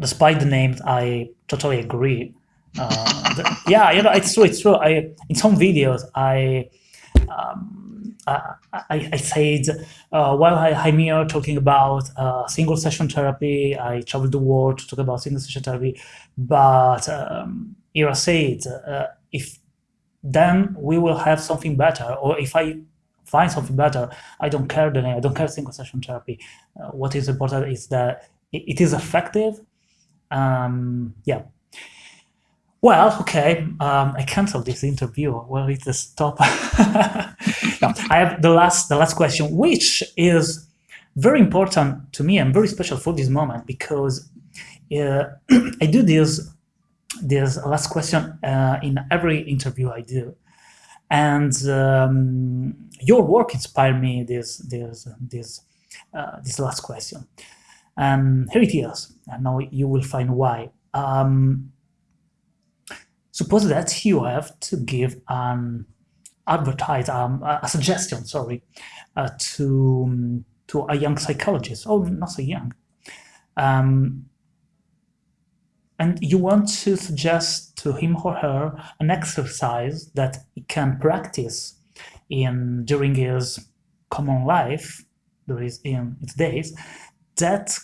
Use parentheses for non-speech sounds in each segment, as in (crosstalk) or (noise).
despite the names, I totally agree. Uh, the, yeah, you know, it's true. It's true. I in some videos, I um, I, I, said uh, while I, am here talking about uh, single session therapy, I traveled the world to talk about single session therapy, but um, Ira said uh, if then we will have something better, or if I find something better, I don't care the name, I don't care single session therapy. Uh, what is important is that it is effective. Um, yeah. Well, okay, um, I canceled this interview. Well, it's a stop. (laughs) I have the last, the last question, which is very important to me and very special for this moment because uh, (clears throat) I do this, this last question uh, in every interview I do. And um, your work inspired me this, this, this, uh, this last question. And here it is, and now you will find why. Um, Suppose that you have to give an advertise um, a suggestion, sorry, uh, to to a young psychologist, oh, not so young, um, and you want to suggest to him or her an exercise that he can practice in during his common life, there is in its days, that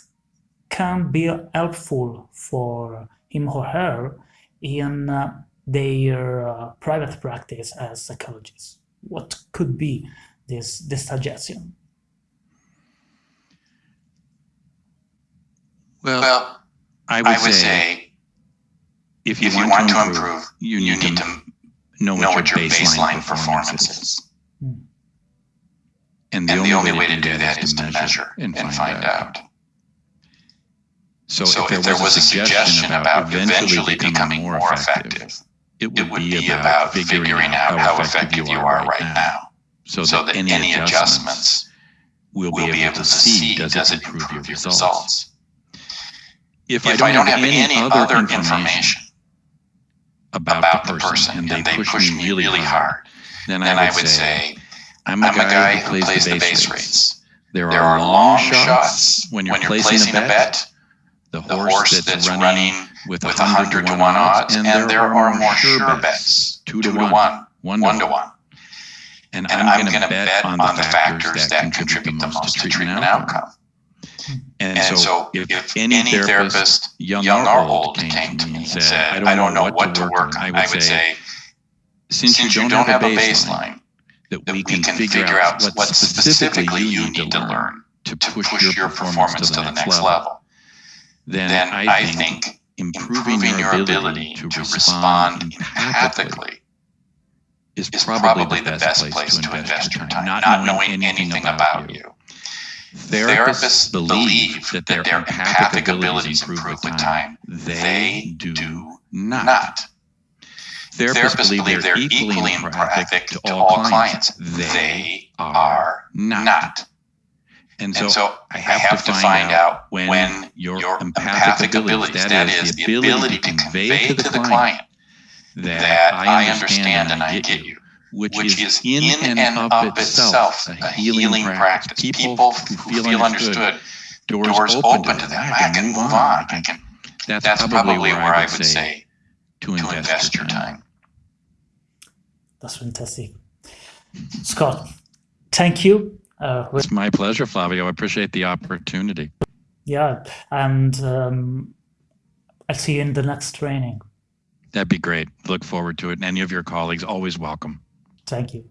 can be helpful for him or her in uh, their uh, private practice as psychologists? What could be this, this suggestion? Well, well I, would I would, say, say if you, if want, you want, to improve, improve you, need, you need to, know what, know what your baseline, baseline performance is. Hmm. And the, and only, the only way, to do that is to measure and find, find out. out. So, so if, there, if there was, a suggestion about eventually becoming more effective, it would, it would be, be, about figuring out how effective you are right now, so, so that, any, adjustments we'll, be able to see does it improve your results. If, if I, don't have any, any other information about, the person and they, push me really hard, then I would, I would say, I'm a, I'm a guy who plays the base rates. There are long shots when you're placing a bet the horse, horse that's, that's, running, with, with 100 to 1 odds, and, and there, are, are more sure bets, 2 to 1, 1, 1 to 1. To 1. And, and I'm, I'm going to bet on the factors that contribute the most to treatment outcome. And, and so, if, if any therapist, young, young or old, came to me and said, I don't know what to work on, I would say, since you don't have a baseline, that we can figure out what specifically you need to learn to push your performance to the next level then, then I, I think, think improving, improving, your ability, to, to respond empathically is probably, the best place, to invest your time, not, not knowing anything, anything about you. Therapists, believe that their, their empathic abilities improve with time. They do not. Therapists, Therapists believe they're equally empathic to all clients. They are not. And so, and so I, have I have, to, find, find out when, when your, your empathic, abilities, that is, the ability to convey to the client that, that I understand and I get you, which, which is in and of itself a healing practice. People who feel understood, doors, doors open to them. I can move on. I can. That's, that's probably where I would say to invest your time. That's fantastic. Scott, thank you uh, it's my pleasure, Flavio. I appreciate the opportunity. Yeah, and um, I'll see you in the next training. That'd be great. Look forward to it. And any of your colleagues, always welcome. Thank you.